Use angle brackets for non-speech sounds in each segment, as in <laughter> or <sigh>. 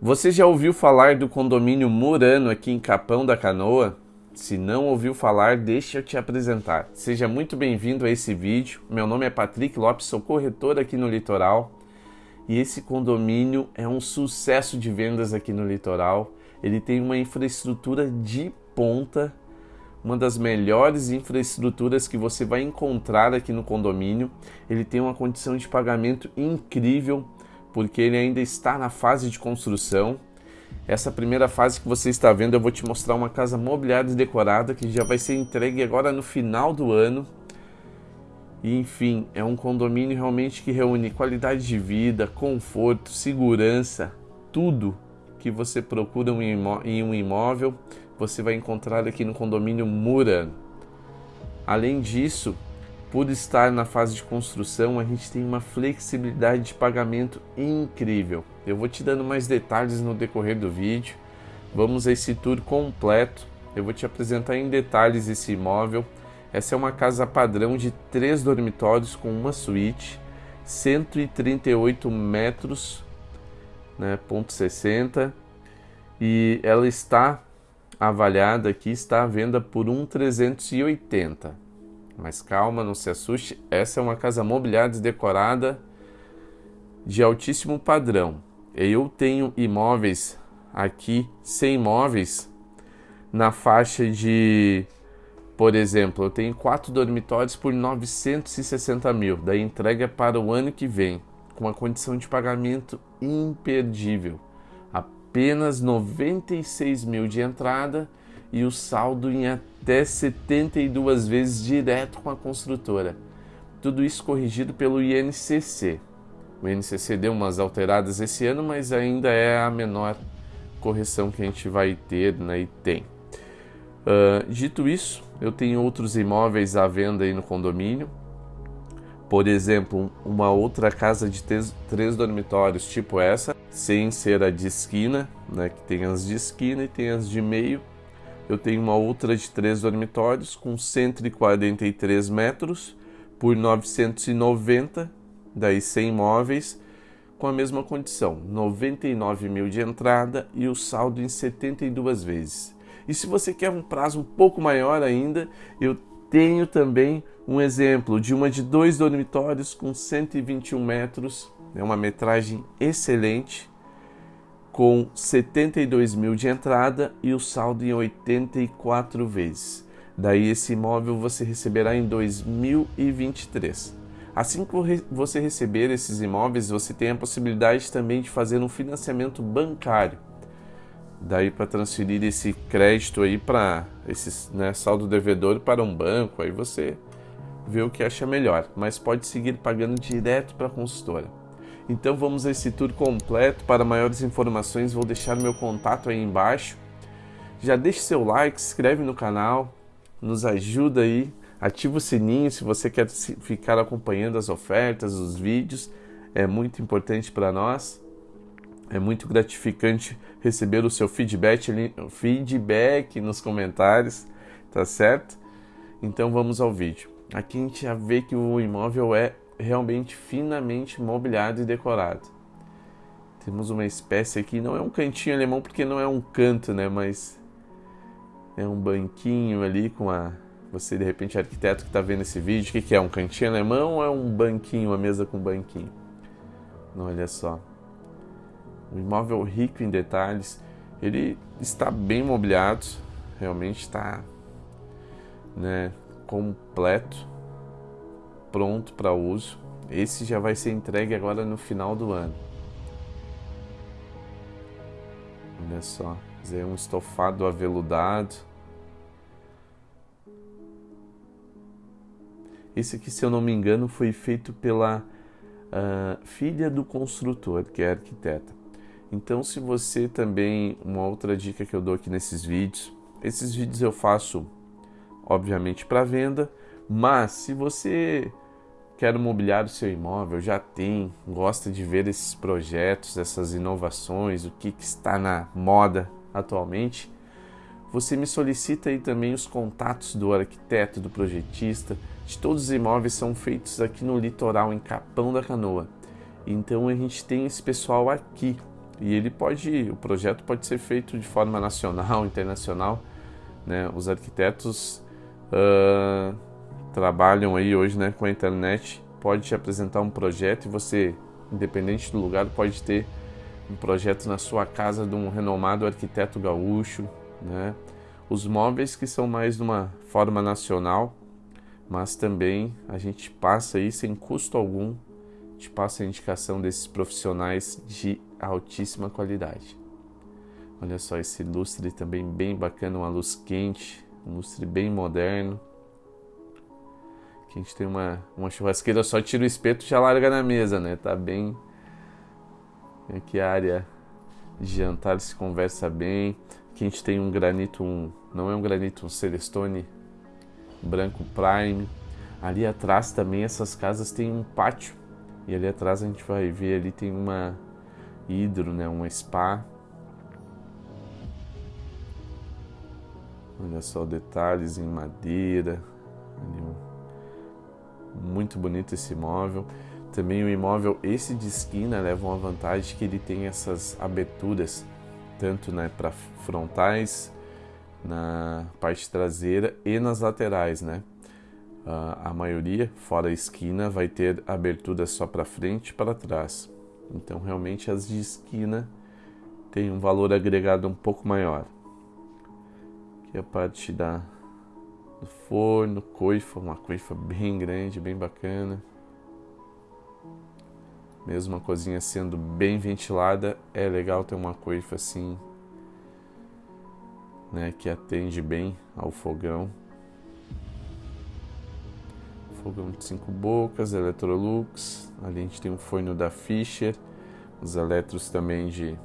Você já ouviu falar do condomínio Murano aqui em Capão da Canoa? Se não ouviu falar, deixa eu te apresentar. Seja muito bem-vindo a esse vídeo. Meu nome é Patrick Lopes, sou corretor aqui no Litoral. E esse condomínio é um sucesso de vendas aqui no Litoral. Ele tem uma infraestrutura de ponta, uma das melhores infraestruturas que você vai encontrar aqui no condomínio. Ele tem uma condição de pagamento incrível, porque ele ainda está na fase de construção. Essa primeira fase que você está vendo, eu vou te mostrar uma casa mobiliada e decorada que já vai ser entregue agora no final do ano. E enfim, é um condomínio realmente que reúne qualidade de vida, conforto, segurança, tudo que você procura em um imóvel, você vai encontrar aqui no condomínio Murano. Além disso, por estar na fase de construção, a gente tem uma flexibilidade de pagamento incrível. Eu vou te dando mais detalhes no decorrer do vídeo. Vamos a esse tour completo. Eu vou te apresentar em detalhes esse imóvel. Essa é uma casa padrão de três dormitórios com uma suíte, 138 metros né, ponto 60 e ela está avaliada aqui, está à venda por 1,380. Mas calma, não se assuste, essa é uma casa mobiliada e decorada de altíssimo padrão. Eu tenho imóveis aqui, sem imóveis, na faixa de, por exemplo, eu tenho quatro dormitórios por 960 mil, da entrega para o ano que vem com uma condição de pagamento imperdível. Apenas 96 mil de entrada e o saldo em até 72 vezes direto com a construtora. Tudo isso corrigido pelo INCC. O INCC deu umas alteradas esse ano, mas ainda é a menor correção que a gente vai ter né, e tem. Uh, dito isso, eu tenho outros imóveis à venda aí no condomínio. Por exemplo, uma outra casa de três, três dormitórios, tipo essa, sem ser a de esquina, né, que tem as de esquina e tem as de meio. Eu tenho uma outra de três dormitórios com 143 metros por 990, daí 100 móveis, com a mesma condição, 99 mil de entrada e o saldo em 72 vezes. E se você quer um prazo um pouco maior ainda, eu tenho também um exemplo de uma de dois dormitórios com 121 metros, é uma metragem excelente, com 72 mil de entrada e o saldo em 84 vezes. Daí esse imóvel você receberá em 2023. Assim que você receber esses imóveis, você tem a possibilidade também de fazer um financiamento bancário daí para transferir esse crédito aí para esse né, saldo devedor para um banco, aí você vê o que acha melhor, mas pode seguir pagando direto para a consultora. Então vamos a esse tour completo. Para maiores informações vou deixar meu contato aí embaixo. Já deixe seu like, se inscreve no canal, nos ajuda aí, ativa o sininho se você quer ficar acompanhando as ofertas, os vídeos, é muito importante para nós. É muito gratificante receber o seu feedback, feedback nos comentários, tá certo? Então vamos ao vídeo. Aqui a gente já vê que o imóvel é realmente finamente mobiliado e decorado. Temos uma espécie aqui, não é um cantinho alemão porque não é um canto, né? Mas é um banquinho ali com a. Você de repente arquiteto que está vendo esse vídeo, o que, que é? Um cantinho alemão ou é um banquinho, uma mesa com banquinho? Olha só. Um imóvel rico em detalhes. Ele está bem mobiliado, realmente está né, completo, pronto para uso. Esse já vai ser entregue agora no final do ano. Olha só, é um estofado aveludado. Esse aqui, se eu não me engano, foi feito pela uh, filha do construtor, que é arquiteta. Então, se você também, uma outra dica que eu dou aqui nesses vídeos, esses vídeos eu faço, obviamente, para venda, mas se você quer mobiliar o seu imóvel, já tem, gosta de ver esses projetos, essas inovações, o que, que está na moda atualmente, você me solicita aí também os contatos do arquiteto, do projetista, de todos os imóveis são feitos aqui no litoral, em Capão da Canoa. Então a gente tem esse pessoal aqui e ele pode, o projeto pode ser feito de forma nacional, internacional, né? Os arquitetos uh, trabalham aí hoje, né, com a internet, pode te apresentar um projeto e você, independente do lugar, pode ter um projeto na sua casa de um renomado arquiteto gaúcho, né? Os móveis que são mais de uma forma nacional, mas também a gente passa aí sem custo algum, te passa a indicação desses profissionais de altíssima qualidade. Olha só esse lustre também bem bacana, uma luz quente, um lustre bem moderno. Aqui a gente tem uma, uma churrasqueira, só tira o espeto e já larga na mesa, né? Tá bem. Aqui a área de jantar se conversa bem. Aqui a gente tem um granito, um, não é um granito, um Celestone branco Prime. Ali atrás também essas casas têm um pátio. E ali atrás a gente vai ver ali tem uma hidro, né, um spa. Olha só detalhes em madeira. Muito bonito esse imóvel. Também o imóvel, esse de esquina, leva uma vantagem que ele tem essas aberturas, tanto né, para frontais, na parte traseira e nas laterais, né? Uh, a maioria, fora a esquina, vai ter abertura só para frente e para trás. Então, realmente, as de esquina têm um valor agregado um pouco maior. Aqui a parte da, do forno, coifa, uma coifa bem grande, bem bacana. Mesmo a cozinha sendo bem ventilada, é legal ter uma coifa assim, né, que atende bem ao fogão. Fogão de cinco bocas, Electrolux, Ali a gente tem um forno da Fischer, os eletros também de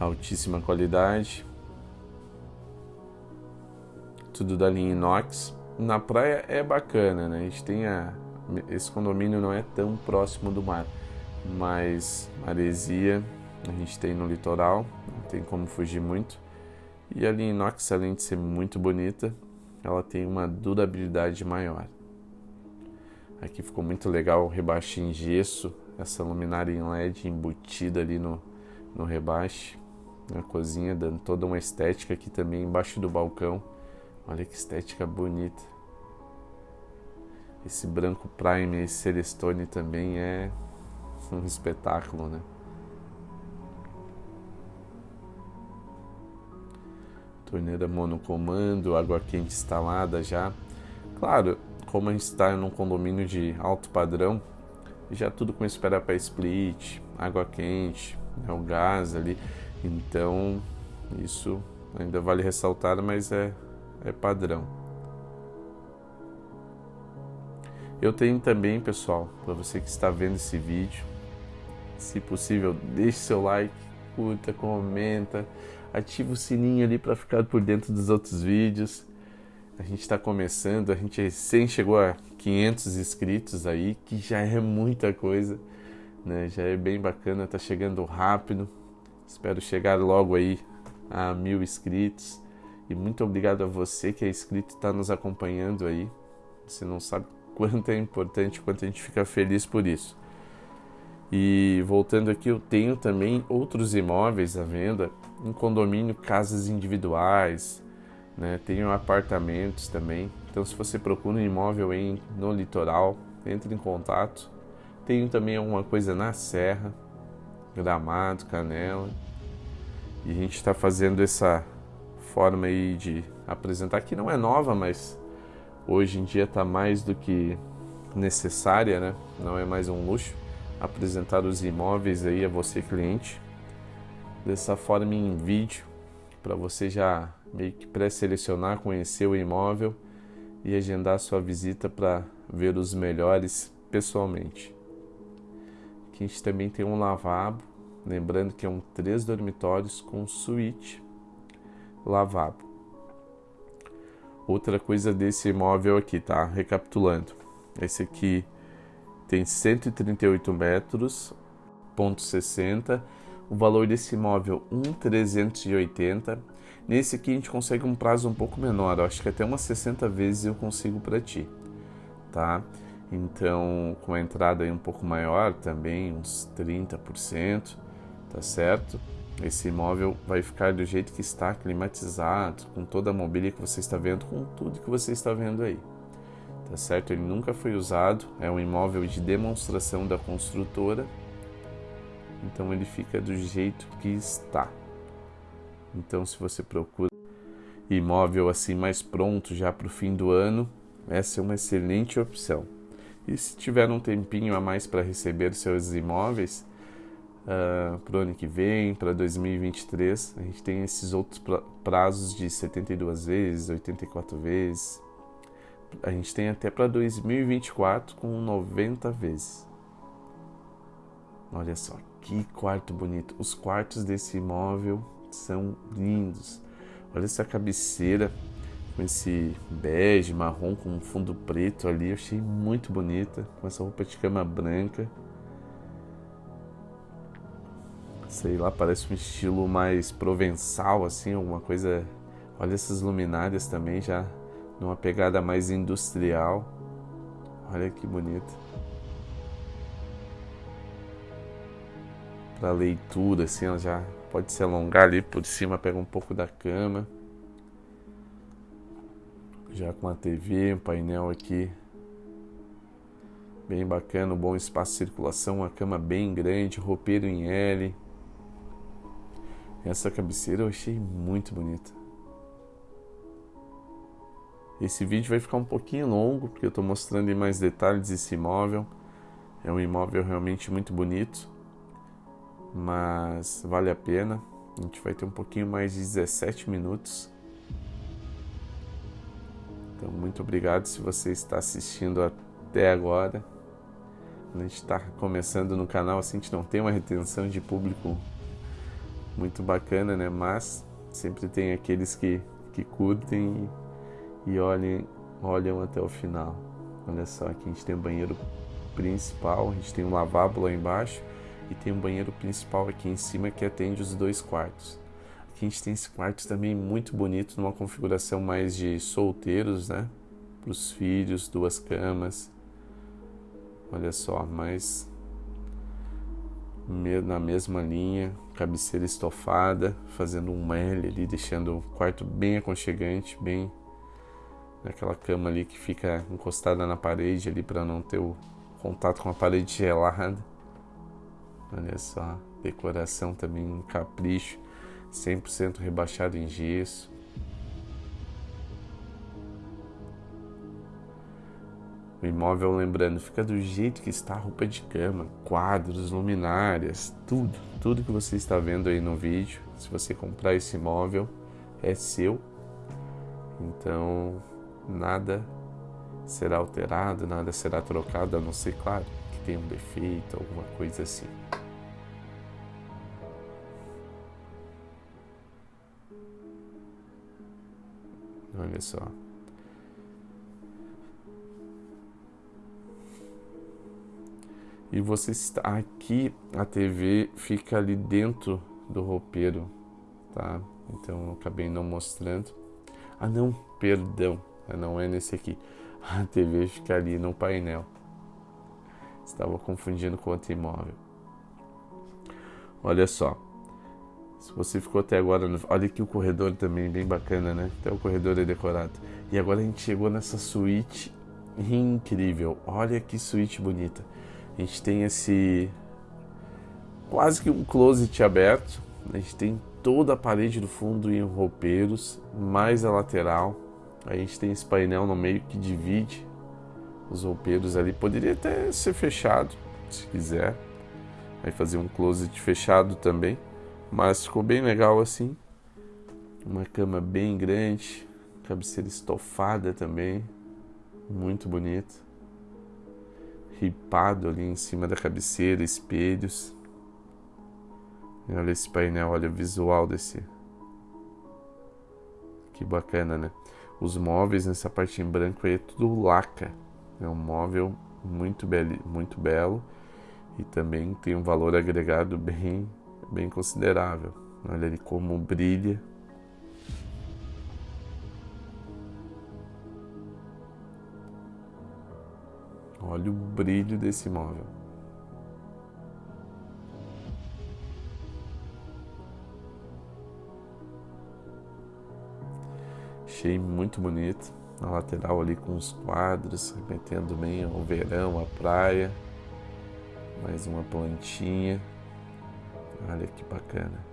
altíssima qualidade. Tudo da linha inox. Na praia é bacana, né? A gente tem a, esse condomínio não é tão próximo do mar, mas maresia a gente tem no litoral, não tem como fugir muito. E a linha inox, além de ser muito bonita, ela tem uma durabilidade maior. Aqui ficou muito legal o rebaixo em gesso, essa luminária em LED embutida ali no, no rebaixo, na cozinha, dando toda uma estética aqui também embaixo do balcão. Olha que estética bonita. Esse branco Prime, esse Celestone também é um espetáculo, né? Torneira monocomando, água quente instalada já. Claro, como a gente está num condomínio de alto padrão, já tudo com espera para split, água quente, né, o gás ali. Então, isso ainda vale ressaltar, mas é, é padrão. Eu tenho também, pessoal, para você que está vendo esse vídeo, se possível, deixe seu like, curta, comenta, ativa o sininho ali para ficar por dentro dos outros vídeos. A gente está começando, a gente recém chegou a 500 inscritos aí, que já é muita coisa, né? Já é bem bacana, tá chegando rápido. Espero chegar logo aí a mil inscritos. E muito obrigado a você que é inscrito e está nos acompanhando aí. Você não sabe <laughs> quanto é importante, quanto a gente fica feliz por isso. E voltando aqui, eu tenho também outros imóveis à venda, um condomínio, casas individuais, né? Tenho apartamentos também. Então, se você procura um imóvel em, no litoral, entre em contato. Tenho também alguma coisa na Serra, Gramado, Canela. E a gente está fazendo essa forma aí de apresentar, que não é nova, mas hoje em dia está mais do que necessária, né? Não é mais um luxo apresentar os imóveis aí a você cliente dessa forma em vídeo para você já meio que pré-selecionar, conhecer o imóvel e agendar sua visita para ver os melhores pessoalmente. Aqui a gente também tem um lavabo, lembrando que é um três dormitórios com suíte, lavabo. Outra coisa desse imóvel aqui, tá? Recapitulando, esse aqui tem 138 metros, ponto 60 o valor desse imóvel 1,380. Nesse aqui a gente consegue um prazo um pouco menor, eu acho que até umas 60 vezes eu consigo para ti, tá? Então, com a entrada aí um pouco maior também, uns 30%, tá certo? Esse imóvel vai ficar do jeito que está, climatizado, com toda a mobília que você está vendo, com tudo que você está vendo aí. Tá certo? Ele nunca foi usado, é um imóvel de demonstração da construtora. Então ele fica do jeito que está. Então se você procura imóvel assim mais pronto já para o fim do ano, essa é uma excelente opção. E se tiver um tempinho a mais para receber seus imóveis, uh, ah, para o ano que vem, para 2023, a gente tem esses outros prazos de 72 vezes, 84 vezes. A gente tem até para 2024 com 90 vezes. Olha só, que quarto bonito. Os quartos desse imóvel são lindos. Olha essa cabeceira com esse bege, marrom com um fundo preto ali. Eu achei muito bonita. Com essa roupa de cama branca. Sei lá, parece um estilo mais provençal, assim, alguma coisa. Olha essas luminárias também, já numa pegada mais industrial. Olha que bonito. Para leitura, assim, ela já pode se alongar ali por cima, pega um pouco da cama. Já com a TV, um painel aqui bem bacana, um bom espaço de circulação, uma cama bem grande, roupeiro em L. Essa cabeceira eu achei muito bonita. Esse vídeo vai ficar um pouquinho longo, porque eu estou mostrando em mais detalhes esse imóvel. É um imóvel realmente muito bonito, mas vale a pena. A gente vai ter um pouquinho mais de 17 minutos então, muito obrigado se você está assistindo até agora. A gente está começando no canal, assim, a gente não tem uma retenção de público muito bacana, né? Mas sempre tem aqueles que, que curtem e, e olhem, olham até o final. Olha só, aqui a gente tem o banheiro principal, a gente tem um lavabo lá embaixo e tem um banheiro principal aqui em cima que atende os dois quartos. Aqui a gente tem esse quarto também muito bonito, numa configuração mais de solteiros, né? Para os filhos, duas camas. Olha só, mas na mesma linha, cabeceira estofada, fazendo um L ali, deixando o quarto bem aconchegante, bem naquela cama ali que fica encostada na parede ali para não ter o contato com a parede gelada. Olha só, decoração também um capricho. 100% rebaixado em gesso. O imóvel, lembrando, fica do jeito que está a roupa de cama, quadros, luminárias, tudo, tudo que você está vendo aí no vídeo. Se você comprar esse imóvel, é seu. Então, nada será alterado, nada será trocado, a não ser, claro, que tenha um defeito, alguma coisa assim. Olha só. E você está aqui, a TV fica ali dentro do roupeiro, tá? Então eu acabei não mostrando. Ah não, perdão, ah, não é nesse aqui. <laughs> A TV fica ali no painel. Estava confundindo com outro imóvel. Olha só. Se você ficou até agora, olha aqui o corredor também, bem bacana, né? Até o corredor é decorado. E agora a gente chegou nessa suíte incrível. Olha que suíte bonita. A gente tem esse quase que um closet aberto. A gente tem toda a parede do fundo em roupeiros, mais a lateral. A gente tem esse painel no meio que divide os roupeiros ali. Poderia até ser fechado, se quiser. Vai fazer um closet fechado também. Mas ficou bem legal assim. Uma cama bem grande, cabeceira estofada também, muito bonita. Ripado ali em cima da cabeceira, espelhos. E olha esse painel, olha o visual desse. Que bacana, né? Os móveis nessa parte em branco aí é tudo laca. É um móvel muito, belo, muito belo e também tem um valor agregado bem bem considerável. Olha ali como brilha. Olha o brilho desse imóvel. Achei muito bonito. na lateral ali com os quadros, remetendo bem o verão, a praia. Mais uma plantinha. Olha que bacana.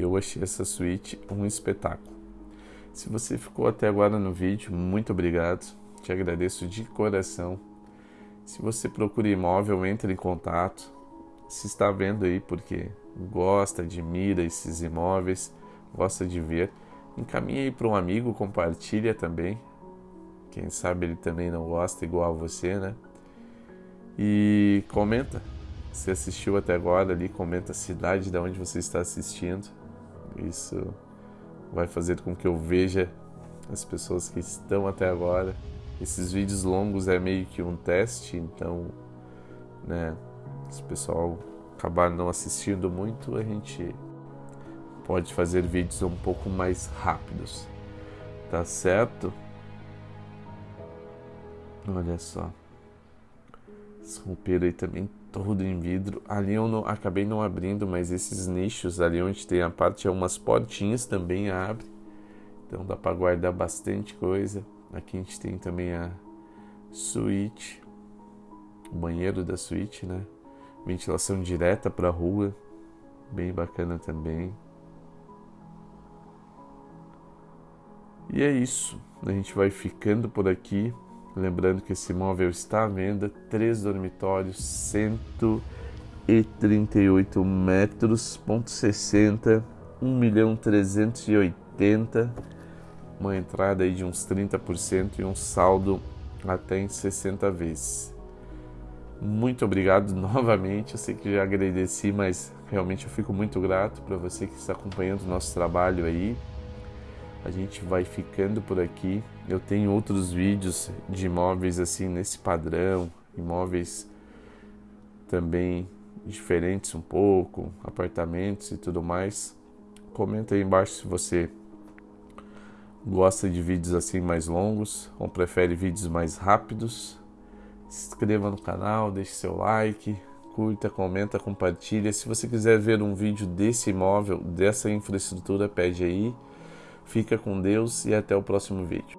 Eu achei essa suíte um espetáculo. Se você ficou até agora no vídeo, muito obrigado. Te agradeço de coração. Se você procura imóvel, entre em contato. Se está vendo aí porque gosta, admira esses imóveis, gosta de ver, encaminhe aí para um amigo, compartilha também. Quem sabe ele também não gosta igual a você, né? E comenta. Se assistiu até agora ali, comenta a cidade de onde você está assistindo. Isso vai fazer com que eu veja as pessoas que estão até agora. Esses vídeos longos é meio que um teste, então, né, se o pessoal acabar não assistindo muito, a gente pode fazer vídeos um pouco mais rápidos. Tá certo? Olha só. Esse roupeiro aí também todo em vidro. Ali eu não, acabei não abrindo, mas esses nichos ali onde tem a parte, é umas portinhas também abre. Então dá para guardar bastante coisa. Aqui a gente tem também a suíte, o banheiro da suíte, né? Ventilação direta para a rua, bem bacana também. E é isso. A gente vai ficando por aqui. Lembrando que esse imóvel está à venda, três dormitórios, 138 metros, ponto 60, 1 milhão 380, uma entrada aí de uns 30% e um saldo até em 60 vezes. Muito obrigado <laughs> novamente. Eu sei que já agradeci, mas realmente eu fico muito grato para você que está acompanhando o nosso trabalho aí. A gente vai ficando por aqui. Eu tenho outros vídeos de imóveis assim nesse padrão, imóveis também diferentes um pouco, apartamentos e tudo mais. Comenta aí embaixo se você gosta de vídeos assim mais longos ou prefere vídeos mais rápidos. Se inscreva no canal, deixe seu like, curta, comenta, compartilha. Se você quiser ver um vídeo desse imóvel, dessa infraestrutura, pede aí. Fica com Deus e até o próximo vídeo.